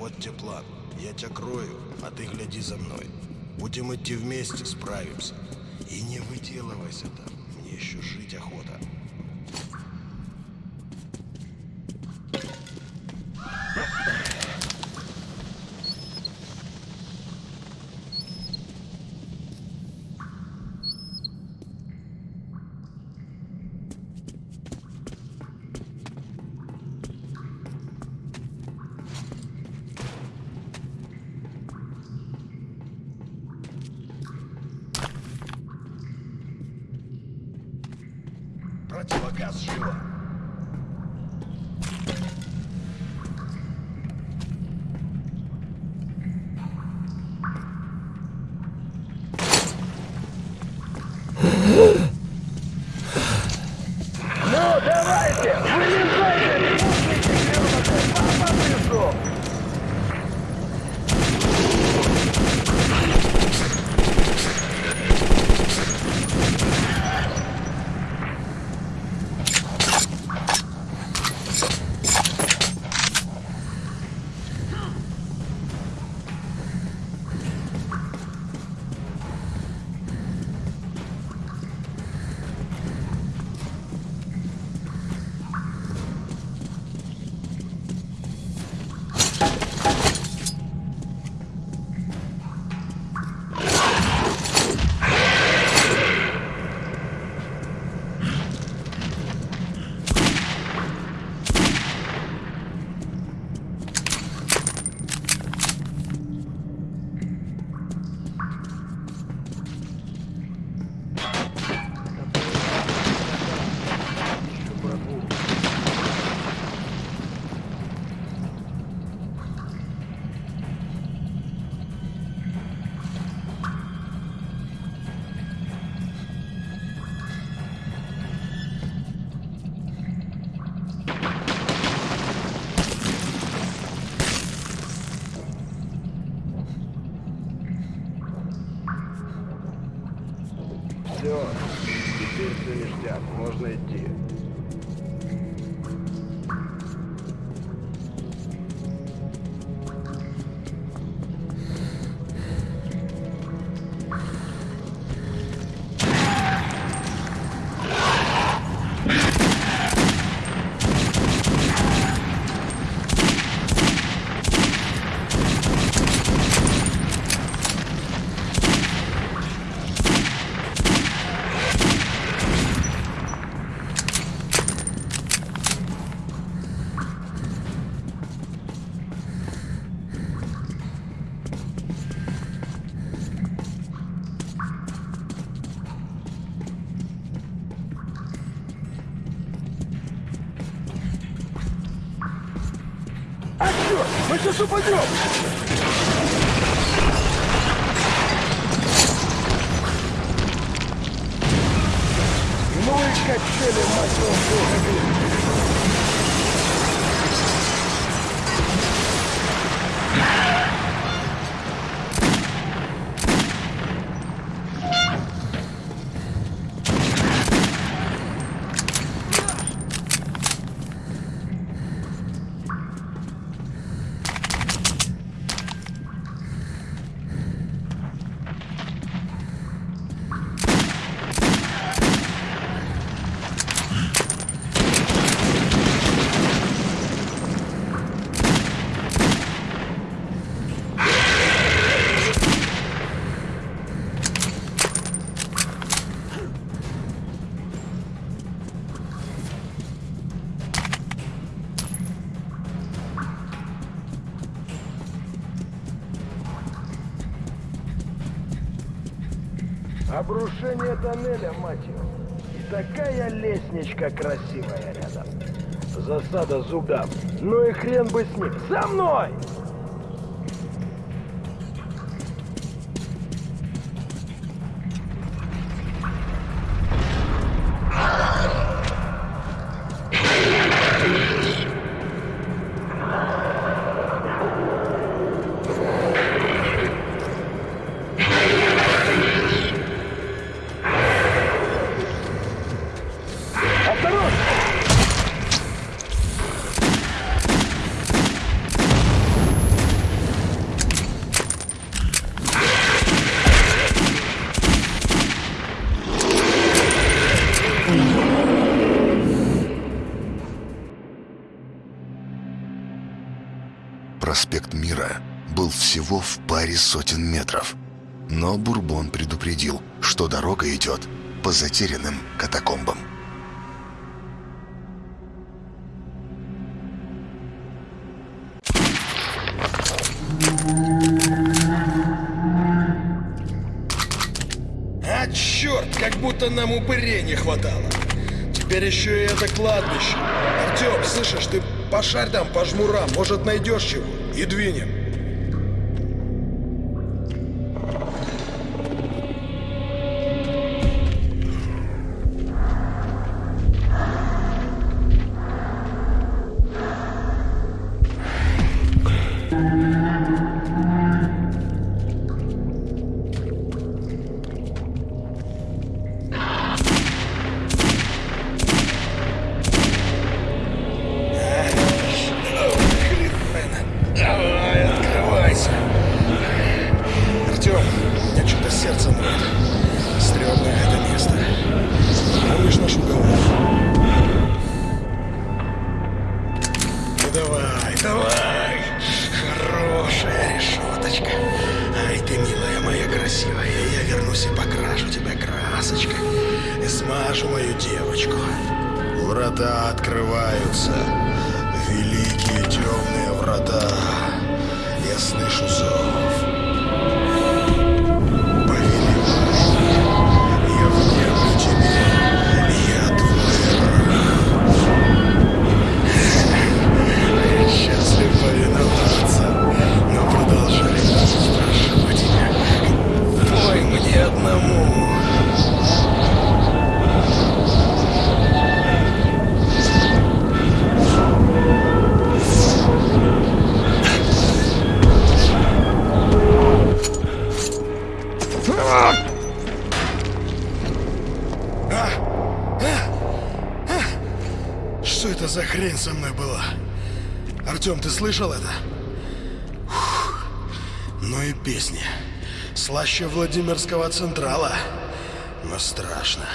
Вот тебе план. Я тебя крою, а ты гляди за мной. Будем идти вместе, справимся. И не выделывайся там. Мне еще жить охота. Противогаз живо! Мы сейчас упадем! Ну и качели, мать его, тоннеля, мать его. И такая лестничка красивая рядом. Засада зубдам. Ну и хрен бы с ним. За мной! Проспект Мира был всего в паре сотен метров. Но Бурбон предупредил, что дорога идет по затерянным катакомбам. А черт, как будто нам упырей не хватало. Теперь еще и это кладбище. Артем, слышишь, ты пошарь там по жмурам, может найдешь чего, и двинем. Вернусь и покрашу тебя красочкой. И смажу мою девочку. Врата открываются. Великие темные врата. Я слышу зов. За хрень со мной была? Артем, ты слышал это? Фух. Ну и песни. Слаще Владимирского Централа. Но страшно.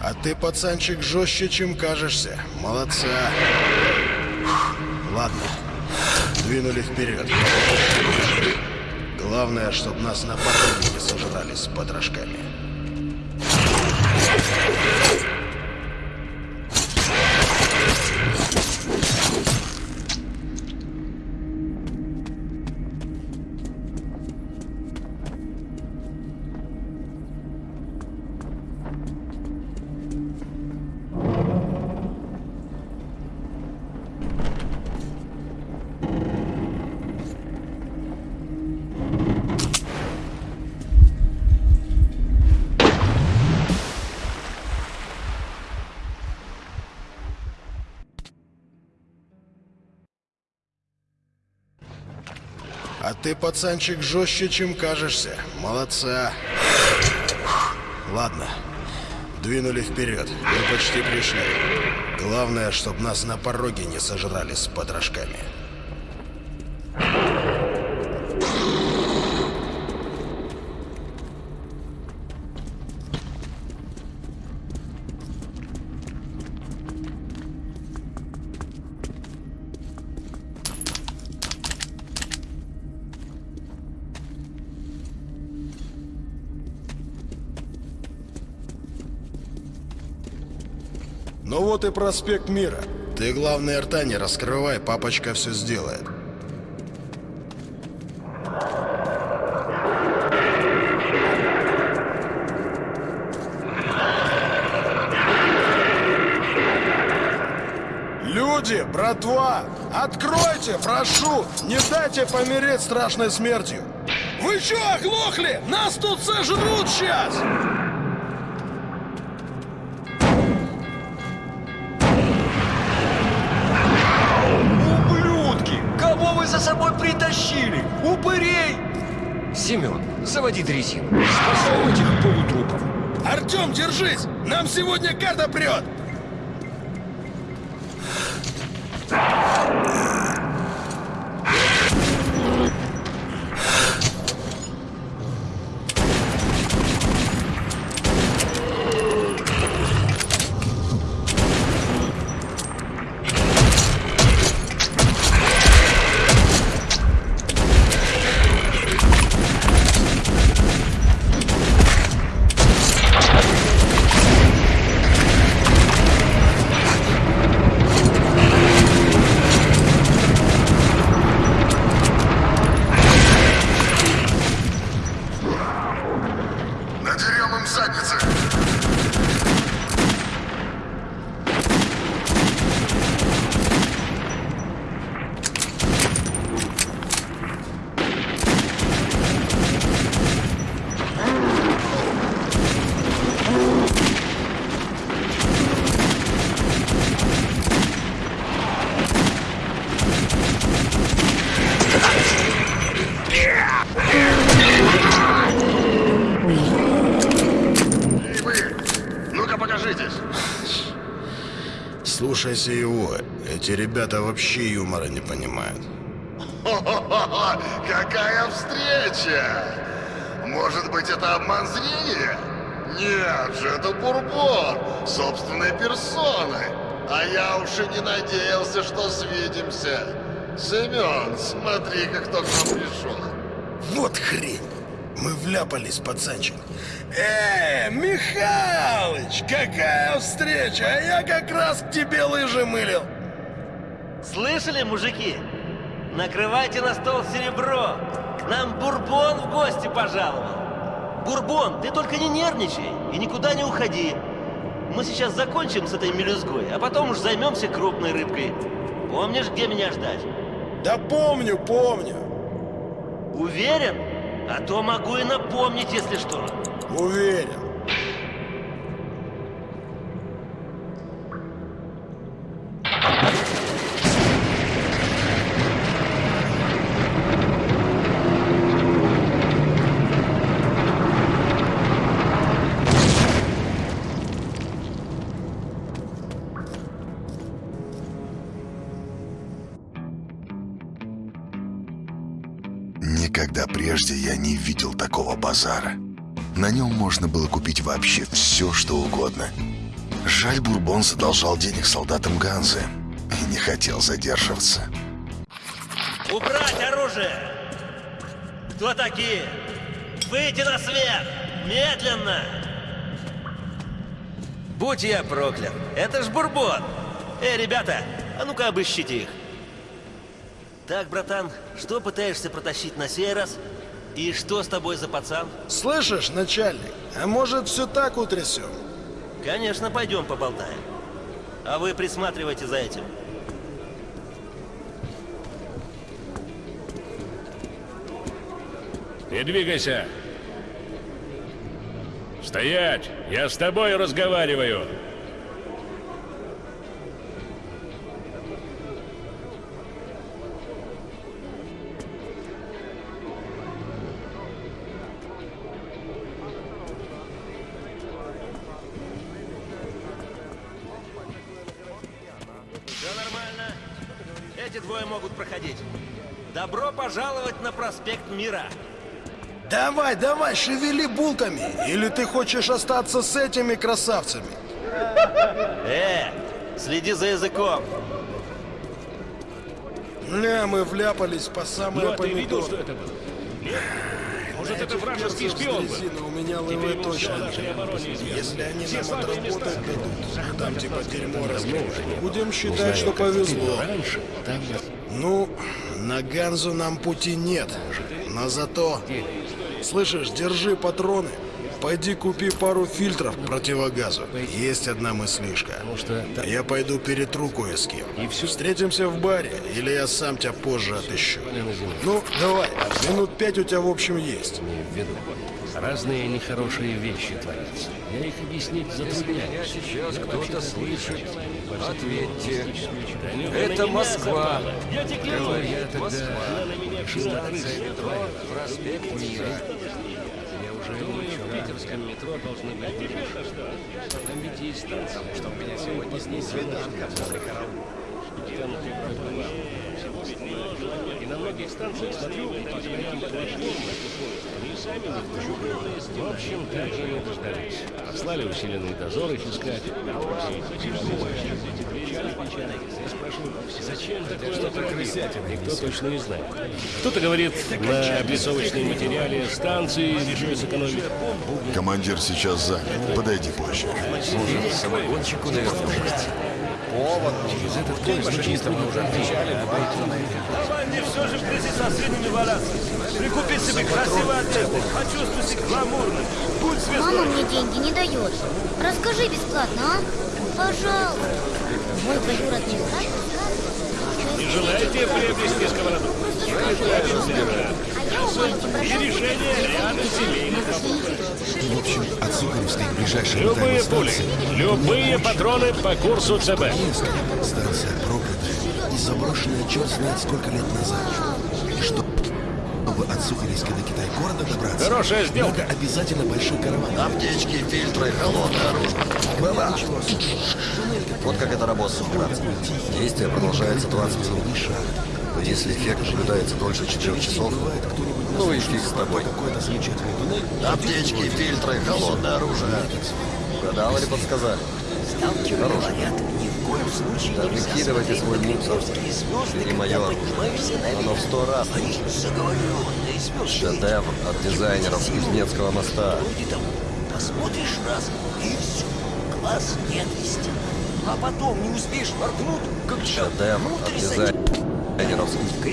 А ты, пацанчик, жестче, чем кажешься. Молодца. Ладно. Двинули вперед. Главное, чтобы нас на пороге не сожрали с потрошками. А ты, пацанчик, жестче, чем кажешься. Молодца. Ладно. Двинули вперед. Мы почти пришли. Главное, чтобы нас на пороге не сожрали с потрошками. Ну вот и проспект Мира. Ты, главное, рта не раскрывай, папочка все сделает. Люди, братва, откройте, прошу, не дайте помереть страшной смертью. Вы что, оглохли? Нас тут сожрут сейчас! Семен, заводи дрезину. Спасем этих полутрупов. Артем, держись! Нам сегодня карта прет! Слушайся его. Эти ребята вообще юмора не понимают. Хо-хо-хо! Какая встреча! Может быть, это обман зрения? Нет же, это Бурбон, собственной персоной. А я уж и не надеялся, что свидимся. Семен, смотри-ка, кто к нам пришел. Вот хрень! Мы вляпались, пацанчик. Э, Михалыч, какая встреча! А я как раз к тебе лыжи мылил. Слышали, мужики? Накрывайте на стол серебро. К нам Бурбон в гости пожаловал. Бурбон, ты только не нервничай и никуда не уходи. Мы сейчас закончим с этой мелюзгой, а потом уж займемся крупной рыбкой. Помнишь, где меня ждать? Да помню, помню. Уверен? А то могу и напомнить, если что. Уверен. Никогда прежде я не видел такого базара. На нем можно было купить вообще все, что угодно. Жаль, Бурбон задолжал денег солдатам Ганзы и не хотел задерживаться. Убрать оружие! Кто такие? Выйти на свет! Медленно! Будь я проклят! Это ж Бурбон! Эй, ребята, а ну-ка обыщите их. Так, братан, что пытаешься протащить на сей раз? И что с тобой за пацан? Слышишь, начальник, а может все так утрясем? Конечно, пойдем поболтаем. А вы присматривайте за этим. Не двигайся! Стоять! Я с тобой разговариваю! Проспект Мира. Давай, давай, шевели булками. Или ты хочешь остаться с этими красавцами? Э, следи за языком. Ля, мы вляпались по самое Ну, а ты видел, что помидор. это было? Нет? Может, это вражеский шпион был? у меня все точно. Если они Все нам отработать дадут, там типа дерьмо разгружено. Будем Узнаю, считать, что повезло. раньше, там Ну, на Ганзу нам пути нет. Но зато... Слышишь, держи патроны. Пойди купи пару фильтров противогазу. Есть одна мыслишка. Я пойду перетру кое с кем. Встретимся в баре, или я сам тебя позже отыщу. Ну, давай, минут пять у тебя в общем есть. Разные нехорошие вещи творятся. Я их объяснить затрудняюсь. Сейчас кто-то слышит. Ответьте. Это Москва. Я тебе говорю, я тогда Москва. на меня пила Метро, проспект Мира. Я уже думаю, в питерском метро должны быть. А теперь-то что? Там ведь есть станция. Что у меня сегодня не свиданка после И на многих станциях смотрю, прям платформы. Они сами не. В общем, так же и дождались. Послали усиленный дозор их искать. Зачем такое что Никто точно не знает. Кто-то говорит, на облицовочном материале станции решили сэкономить. Командир сейчас занят. Подойди позже. Самогонщику, наверное, есть. Через этот поезд очень трудно пройти. Давай мне все же грязи со свиньями валяться. Прикупи себе красивой одежды, почувствуй себя гламурным. будь Мама звездой. мне деньги не дает. Расскажи бесплатно, а? Пожалуйста. Мой двоюродный брат желаете приобрести сковороду? И решение ряда семейных вопросов. В общем, от Сухаревской к ближайшей Любые пули, любые патроны по курсу ЦБ. Станция проклятая и заброшенная черт знает сколько лет назад. И что, чтобы от Сухаревска до Китай-города добраться, Хорошая сделка. надо обязательно большой караван. Аптечки, фильтры, холодное оружие. Было. Вот как это работает. Действие продолжается 20 минут. Если эффект наблюдается дольше 4 часов, ну и фиг с тобой. Аптечки, фильтры, холодное оружие. Угадал или подсказали? Хорошо. Да выкидывайте свой мусор. Бери мое оружие. Оно в сто раз лучше. Шедевр от дизайнеров с Кузнецкого моста. Посмотришь раз, и все. Глаз не отвести. А потом не успеешь моргнуть, как Шедевр от дизайнеров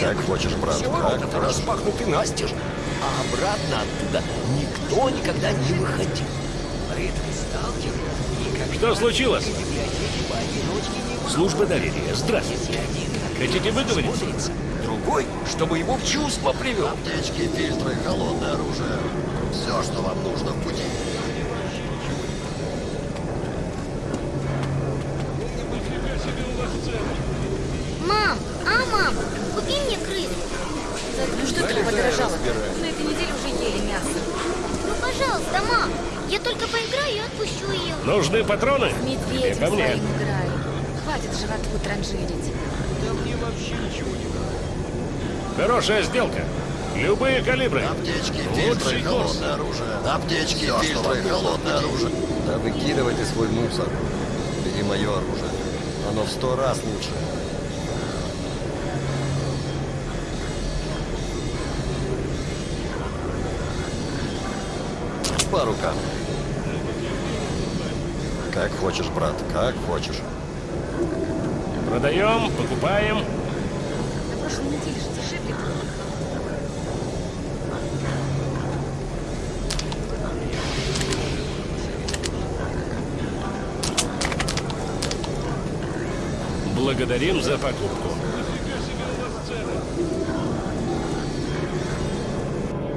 Как хочешь, брат, Все как ворота хочешь. распахнуты настежь, а обратно оттуда никто никогда не выходил. Что случилось? Служба доверия. Здравствуйте. Хотите выговорить? смотрится. Другой, чтобы его в чувство привел. Аптечки, фильтры, холодное оружие. Все, что вам нужно в пути. Мам, а мам, купи мне крыс. Ну что ты подорожало? На этой неделе уже ели мясо. Ну, пожалуйста, мам. Я только поиграю и отпущу ее. Нужны патроны? Медведь Ко мне. своим играю. Хватит животу транжирить. Хорошая сделка. Любые калибры. Аптечки, фильтры, холодное оружие. Аптечки, фильтры, холодное оружие. Да выкидывайте свой мусор. Бери мое оружие. Оно в сто раз лучше. По рукам. Как хочешь, брат, как хочешь. Продаем, покупаем. На прошлой неделе же дешевле. Благодарим за покупку.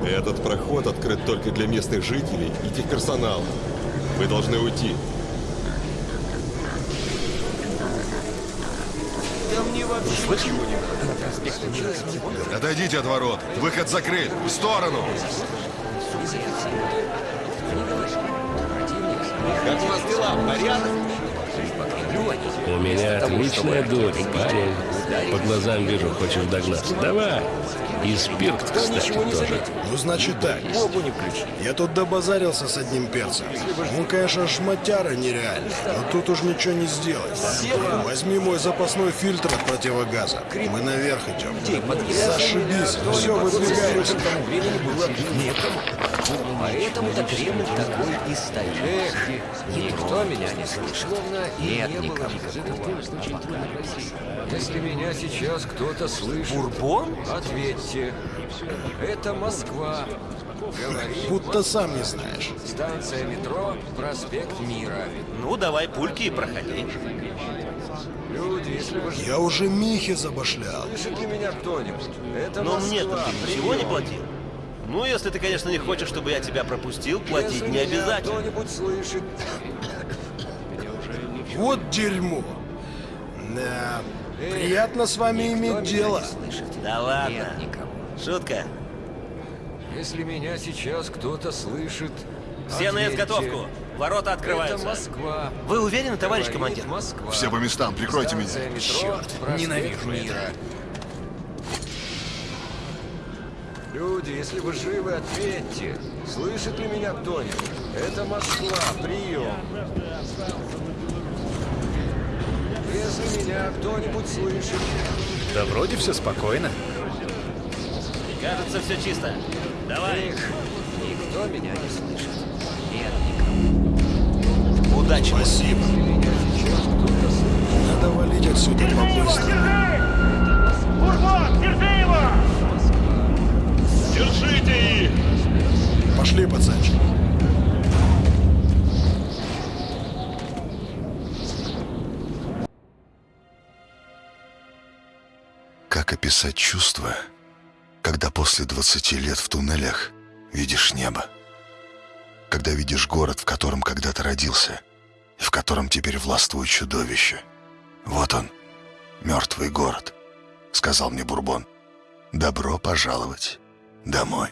Этот проход открыт только для местных жителей и техперсонала. Вы должны уйти. Отойдите от ворот. Выход закрыт. В сторону. Как у вас дела? Порядок? У меня отличная дочь, парень. По глазам вижу, хочешь догнаться. Давай. И спирт, кстати, тоже. Ну, значит так. Я тут добазарился с одним перцем. Он, конечно, шматяра нереальный, но тут уж ничего не сделать. Возьми мой запасной фильтр от противогаза. Мы наверх идем. Зашибись, все выдвигаемся. Поэтому-то Кремль такой и стоит. Эх, никто меня не слышал. Нет никого. Если меня сейчас кто-то слышит, Бурбон? ответьте. Это Москва. Говорит Будто сам не знаешь. станция метро, проспект Мира. Ну, давай пульки и проходи. Люди, если вы Я уже Михе забашлял. слышит ли меня кто-нибудь? Это Но мне-то ты ничего не платил. Ну, если ты, конечно, не хочешь, чтобы я тебя пропустил, платить Если не обязательно. кто-нибудь слышит, Вот дерьмо. Да, приятно с вами иметь дело. Да ладно. Шутка. если меня сейчас кто-то слышит, Все на изготовку. Ворота Это открываются. Москва. Вы уверены, товарищ командир? Москва. Все по местам, прикройте меня. Станция метро, проспект Люди, если вы живы, ответьте. Слышит ли меня кто-нибудь? Это Москва, прием. Если меня кто-нибудь слышит, Да вроде все спокойно. Кажется, все чисто. Давай. никто меня не слышит. Нет никого. Удачи. Спасибо. Надо валить отсюда побыстрее. Держите их! Пошли, пацанчик. Как описать чувство, когда после 20 лет в туннелях видишь небо? Когда видишь город, в котором когда-то родился, и в котором теперь властвует чудовище. Вот он, мертвый город, сказал мне Бурбон. Добро пожаловать домой.